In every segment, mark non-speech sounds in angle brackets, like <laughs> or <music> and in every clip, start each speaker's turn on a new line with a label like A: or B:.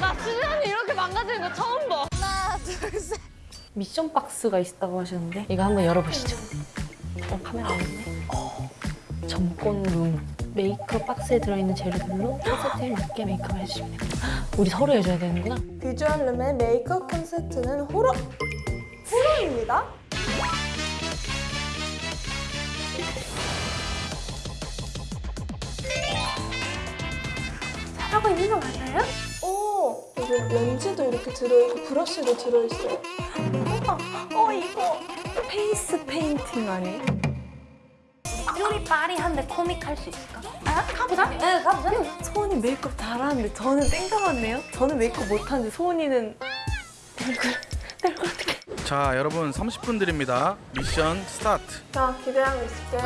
A: 나 수련이 이렇게 망가지는 거 처음 봐.
B: 하나, 둘, 셋.
A: 미션 박스가 있다고 하셨는데 이거 한번 열어보시죠. 어, 카메라 안 있네. 점권 룸. 메이크업 박스에 들어있는 재료들로 컨셉트에 맞게 메이크업 해주시면 됩니다. 우리 서로 해줘야 되는구나.
B: 비주얼 룸의 메이크업 콘셉트는 호러. 호러입니다. 하고 있는 거 맞아요? 오, 여기 렌즈도 이렇게 들어있고 브러쉬도 들어있어요. 어, 이거 페이스 페인팅 아니에요?
A: 쭈리 빠리한데 코믹 할 수 있을까?
B: 아, 가보자. 네, 가보자. 소은이 메이크업 잘하는데 저는 땡깡한데요? 저는 메이크업 못하는데 소은이는
C: 자 여러분 30분 드립니다 미션 스타트
B: 자, 기대하고 있을게.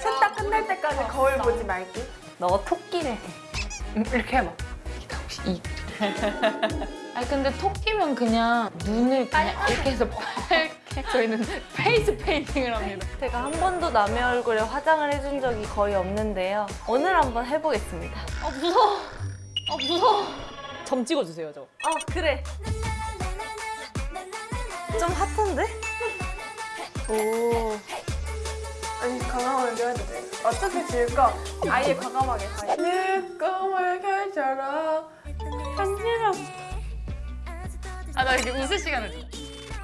B: 셋다 끝날 때까지 거울 보지 말기.
A: 너. 음, 이렇게 해봐. 이게 혹시 이. <laughs> 아니 근데 토끼면 그냥 눈을 그냥 이렇게 해서 빨게 <laughs> 저희는 페이스 페인팅을 합니다.
B: 제가 한 번도 남의 얼굴에 화장을 해준 적이 거의 없는데요. 오늘 한번 해보겠습니다.
A: 아 무서워. 아 무서워. 점 찍어주세요 저.
B: 어, 그래. 좀 hot한데? 오. 아니, 과감하게 해도 돼. 질 거. 아예 과감하게 가. 내 꿈을 펼쳐라. 한지럽.
A: 아나 이렇게 웃을 시간을 줘.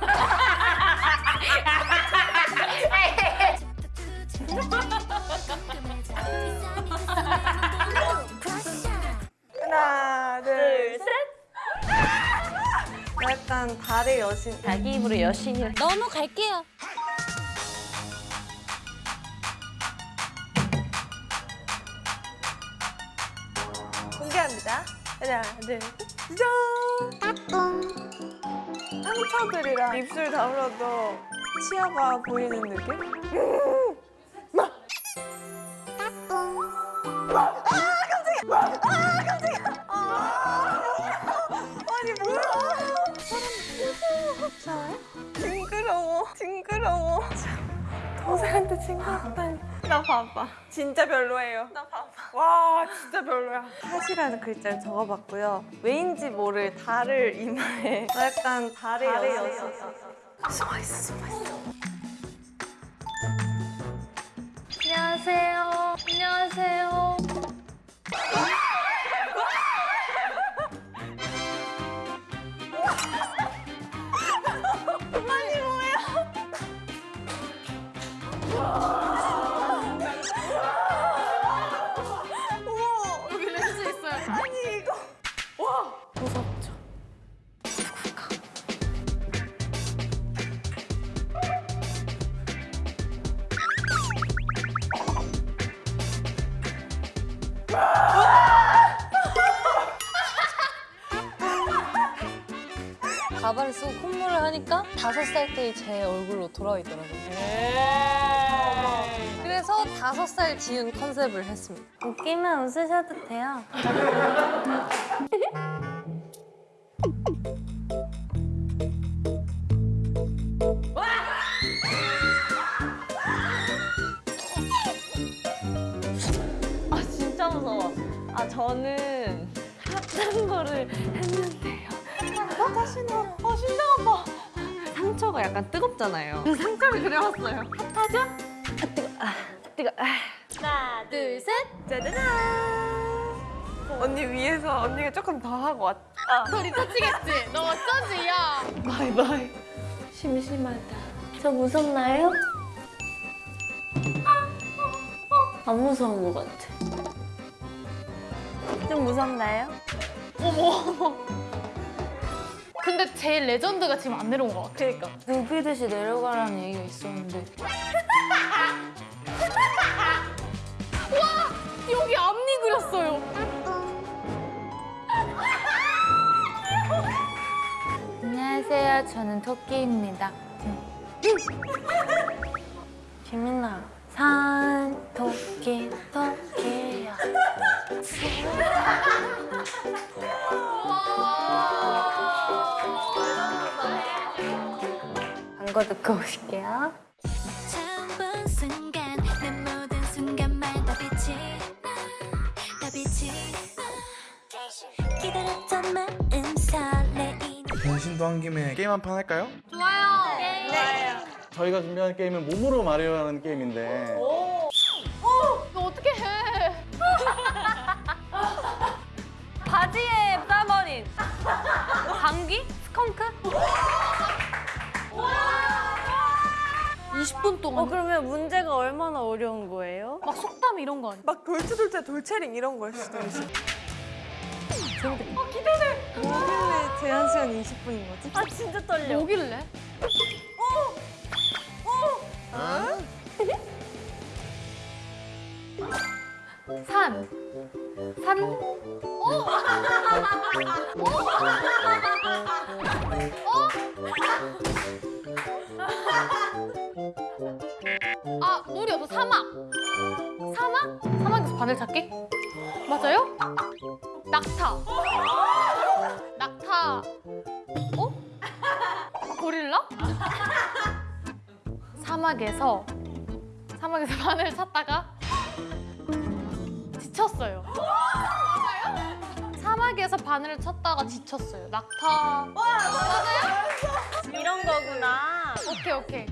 A: <laughs>
B: 하나, 둘, 셋. 약간 달의 여신.
A: 자기 입으로 여신이라.
D: 넘어갈게요.
B: 하나, 둘, 짠! 상처들이랑 입술 다물어도 치아가 보이는 느낌? 아니 뭐야? 사람 무서워. 징그러워. 징그러워. 동생한테 징그럽다니. 나 봐봐. 진짜 별로예요. 나 봐봐. 와 진짜 별로야. 사시라는 글자를 적어봤고요. 왜인지 모를 달을 이마에 <laughs> 약간 달의 여신. 숨어있어 숨어있어.
A: 안녕하세요. 무섭죠.
D: 가발을 쓰고 콧물을 하니까 다섯 살 때의 제 얼굴로 돌아있더라고요. 그래서 다섯 살 지은 컨셉을 했습니다.
B: 웃기면 웃으셔도 돼요.
A: 아 진짜 무서워. 아 저는 핫한 거를 했는데요.
B: 어, 다시 나.
A: 아 심장 아파. 상처가 약간 뜨겁잖아요. 그 상처를 그려봤어요. 핫하죠? 아 뜨거. 아. 아.
D: 하나, 둘, 셋.
B: 짜자잔. 언니 위에서 언니가 조금 더 하고 왔.
A: 소리 터치겠지? 너 어쩌지 야?
B: 바이바이. 심심하다. 저 무섭나요? 안 무서운 것 같아. 좀 무섭나요?
A: 어머. 근데 제일 레전드가 지금 안 내려온 것 같아.
B: 그니까.
A: 눈피듯이 내려가라는 얘기가 있었는데. <laughs> 와! 여기 앞니 그렸어요. 안녕하세요. 저는 토끼입니다.
B: 재민아. 산 토끼 토끼야. 광고 듣고 오실게요.
C: 변신도 한 김에 게임 한 판 할까요?
D: 좋아요.
E: 저희가 준비한 게임은 몸으로 마리오라는 게임인데
D: 이거 어떻게 해? <laughs> 바지에 싸버린 감기? 스컹크? 20분 동안
B: 어 그러면 문제가 얼마나 어려운 거예요?
D: 막 속담 이런 거 아니야?
B: 막 돌체돌체 돌체링 이런 걸 수도 있어. 재밌겠다. 어, 기대돼. 뭐길래 제한 시간 20분인 거지? 아 진짜 떨려.
D: 뭐길래? 산. 산. 어? 아, 놀이 없어. 사막. 사막? 사막에서 바늘 찾기? 맞아요? 낙타. 사막에서 사막에서 <laughs> 바늘 찾다가 지쳤어요. 맞아요? 사막에서 바늘을 찾다가 지쳤어요. 낙타.
B: 이런 거구나.
D: 오케이 오케이.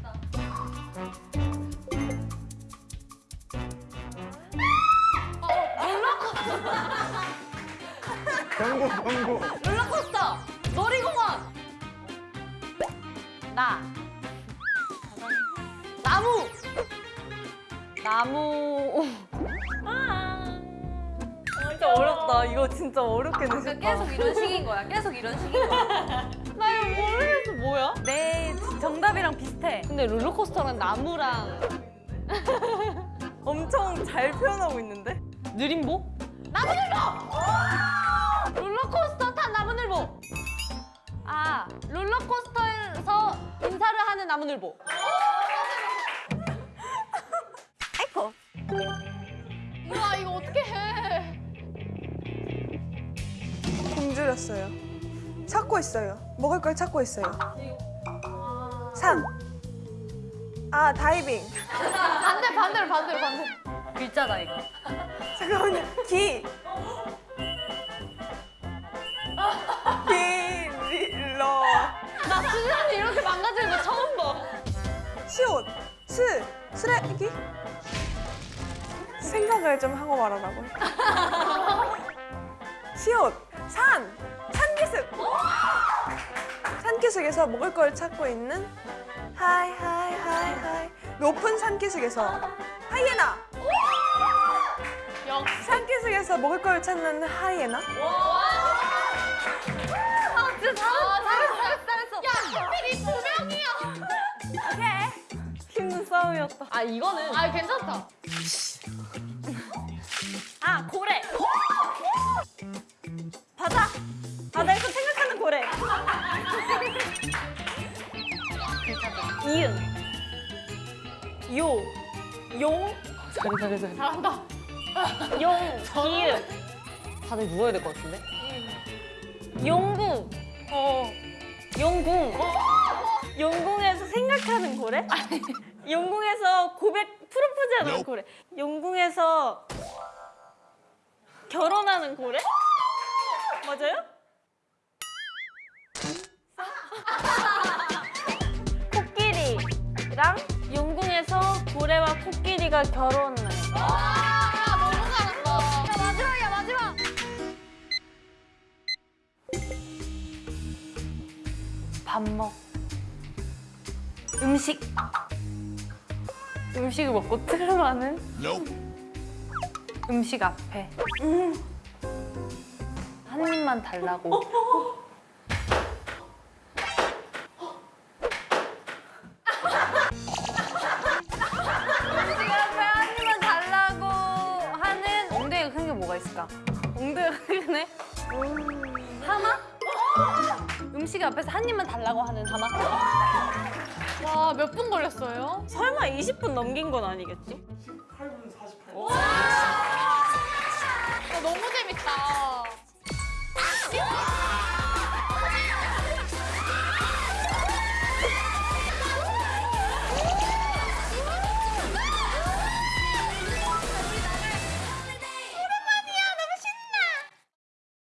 E: 경고 경고
D: 롤러코스터. 놀이공원. 나. 나무. 나무.
B: 진짜 어렵다. 이거 진짜 어렵게 내셨다.
D: 계속 이런 식인 거야. 계속 이런 식인 거야. <laughs> 나 이거 모르겠어. 뭐야?
B: 네, 정답이랑 비슷해.
D: 근데 롤러코스터랑 나무랑 <laughs>
B: 엄청 잘 표현하고 있는데?
D: 느림보? 나무늘보! 롤러코스터 탄 나무늘보! 아, 롤러코스터에서 인사를 하는 나무늘보.
B: 굶주렸어요. 찾고 있어요. 먹을 걸 찾고 있어요. 산. 아, 다이빙.
D: 반대, 반대로, 반대로, 반대로. 글자다, 이거.
B: 잠깐만요. 기. 길러.
D: 나 수진이 이렇게 망가지는 거 처음 봐.
B: 시옷. 스. 쓰레기. 생각을 좀 하고 말하라고. 시옷. 산. 산기슭. 산기슭에서 먹을 걸 찾고 있는 하이 하이 하이 하이 높은 산기슭에서 하이에나. 산기슭에서 먹을 걸 찾는 하이에나.
D: 아, 진짜 잘했어, 잘했어, 잘했어, 잘했어. 야, 하필이 두 명이야.
B: 힘든 싸움이었다.
D: 아, 이거는. 아, 괜찮다.
B: 아 고래. 이응. 요. 용.
D: 잘해, 잘해, 잘해. 잘한다. <laughs>
B: 용. 기읒.
D: 다들 누워야 될 것 같은데?
B: 용궁. 어. 용궁. 용궁에서 생각하는 고래? 용궁에서 고백 프로포즈하는 고래. 용궁에서 결혼하는 고래? 맞아요? 코끼리가 결혼을.
D: 아, 너무 잘한다. 야, 마지막이야, 마지막.
B: 밥 먹. 음식. 음식을 먹고 트름하는 음식 앞에 한 입만 달라고. <laughs> 한 입만 달라고 하는 하마?
D: 와, 몇 분 걸렸어요?
B: 설마 20분 넘긴 건 아니겠지?